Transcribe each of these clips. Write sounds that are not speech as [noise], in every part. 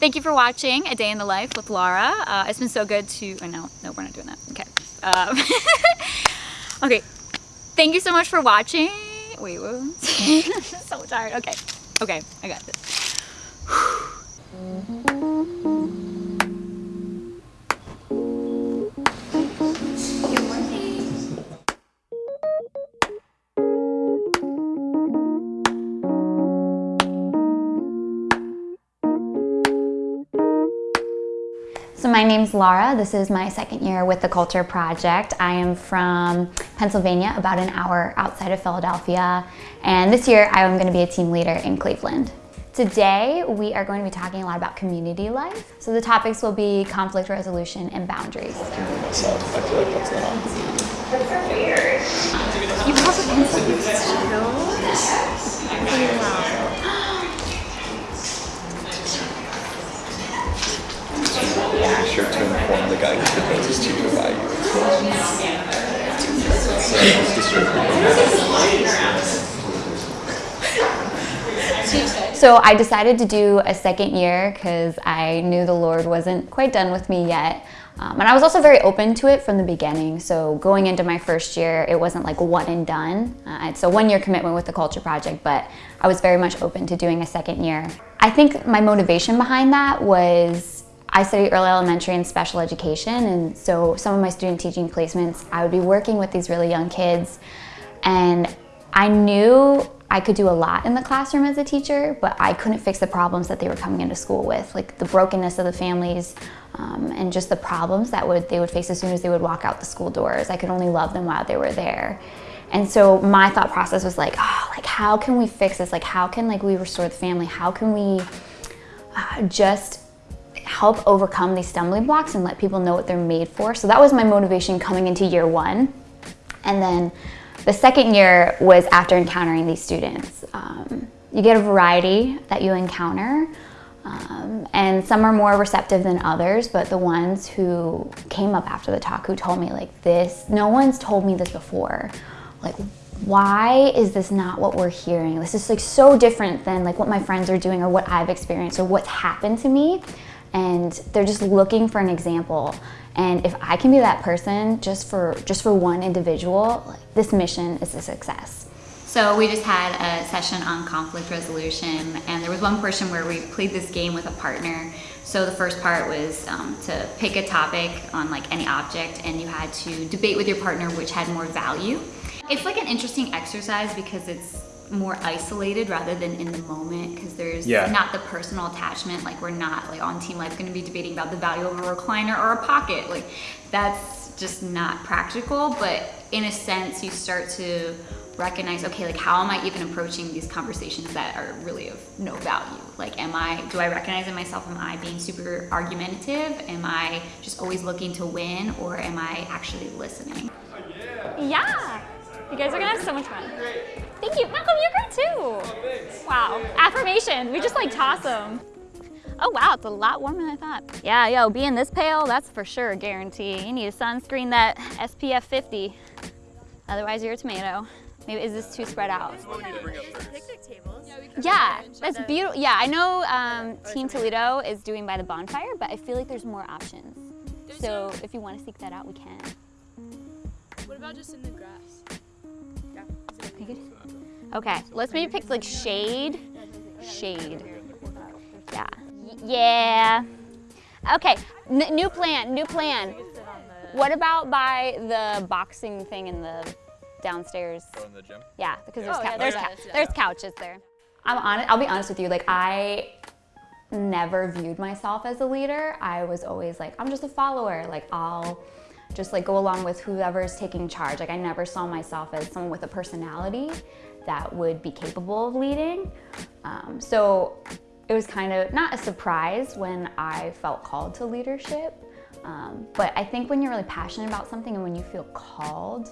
thank you for watching A Day in the Life with Laura. Uh, it's been so good to, oh no, no, we're not doing that. Okay. Um, [laughs] okay. Thank you so much for watching. Wait, what? [laughs] so tired. Okay. Okay, I got this. So my name's Laura. This is my second year with the Culture Project. I am from Pennsylvania, about an hour outside of Philadelphia. And this year I am going to be a team leader in Cleveland. Today we are going to be talking a lot about community life. So the topics will be conflict resolution and boundaries. You have a pencil So I decided to do a second year because I knew the Lord wasn't quite done with me yet. Um, and I was also very open to it from the beginning. So going into my first year, it wasn't like one and done. Uh, it's a one year commitment with the Culture Project, but I was very much open to doing a second year. I think my motivation behind that was I studied early elementary and special education, and so some of my student teaching placements, I would be working with these really young kids, and I knew I could do a lot in the classroom as a teacher, but I couldn't fix the problems that they were coming into school with, like the brokenness of the families um, and just the problems that would they would face as soon as they would walk out the school doors. I could only love them while they were there. And so my thought process was like, oh, like how can we fix this? Like how can like we restore the family? How can we uh, just help overcome these stumbling blocks and let people know what they're made for. So that was my motivation coming into year one. And then the second year was after encountering these students. Um, you get a variety that you encounter. Um, and some are more receptive than others, but the ones who came up after the talk who told me like this, no one's told me this before. Like, why is this not what we're hearing? This is like so different than like what my friends are doing or what I've experienced or what's happened to me and they're just looking for an example. And if I can be that person just for just for one individual, like, this mission is a success. So we just had a session on conflict resolution and there was one portion where we played this game with a partner. So the first part was um, to pick a topic on like any object and you had to debate with your partner which had more value. It's like an interesting exercise because it's more isolated rather than in the moment because there's yeah. not the personal attachment like we're not like on team life going to be debating about the value of a recliner or a pocket like that's just not practical but in a sense you start to recognize okay like how am i even approaching these conversations that are really of no value? Like am i do i recognize in myself am i being super argumentative? Am i just always looking to win or am i actually listening? Yeah. You guys are gonna have so much fun Thank you. Malcolm, you're great too. Oh, wow. Affirmation. We just like toss them. Oh wow, it's a lot warmer than I thought. Yeah, yo, being this pale, that's for sure a guarantee. You need a sunscreen that SPF 50. Otherwise you're a tomato. Maybe is this too spread out? Yeah, that's beautiful. Yeah, I know um, Team Toledo is doing by the bonfire, but I feel like there's more options. So if you want to seek that out, we can. What about just in the grass? Okay, let's maybe pick like shade. Shade. Yeah. Yeah. Okay, N new plan, new plan. What about by the boxing thing in the downstairs? Oh, in the gym? Yeah, because there's, oh, yeah, there's, there's couches there. I'm honest, I'll be honest with you, like I never viewed myself as a leader. I was always like, I'm just a follower. Like I'll just like go along with whoever's taking charge. Like I never saw myself as someone with a personality that would be capable of leading. Um, so it was kind of not a surprise when I felt called to leadership. Um, but I think when you're really passionate about something and when you feel called,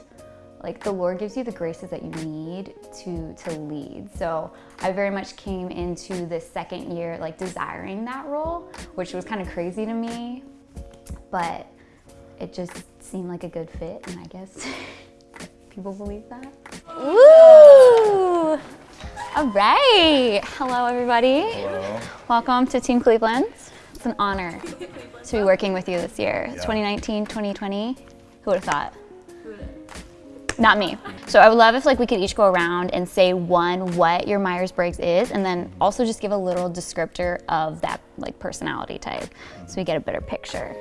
like the Lord gives you the graces that you need to, to lead. So I very much came into this second year like desiring that role, which was kind of crazy to me, but it just seemed like a good fit and I guess [laughs] people believe that. Woo! All right. Hello, everybody. Hello. Welcome to Team Cleveland. It's an honor to be working with you this year. 2019, 2020. Who would have thought? Not me. So I would love if like we could each go around and say one what your Myers-Briggs is and then also just give a little descriptor of that like personality type so we get a better picture.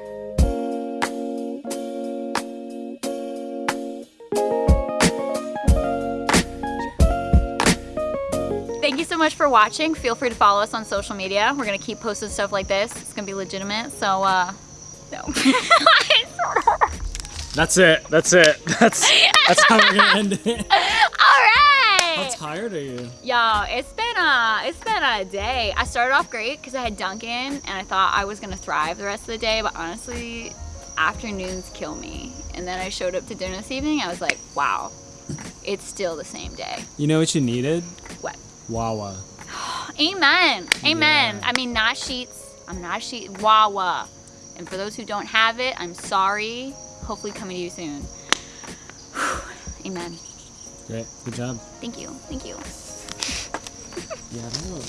Thank you so much for watching. Feel free to follow us on social media. We're gonna keep posting stuff like this. It's gonna be legitimate. So uh no. [laughs] That's it. That's it. [laughs] That's that's how we're gonna end it. [laughs] All right. How tired are you? Yo, it's been a it's been a day. I started off great because I had Dunkin' and I thought I was gonna thrive the rest of the day, but honestly, afternoons kill me. And then I showed up to dinner this evening. I was like, wow, it's still the same day. You know what you needed? What? Wawa. Amen. Amen. Yeah. I mean, not Sheetz. I'm not sheet. Wawa. And for those who don't have it, I'm sorry. Hopefully, coming to you soon. Amen. Great. Good job. Thank you. Thank you. Yeah, I don't know.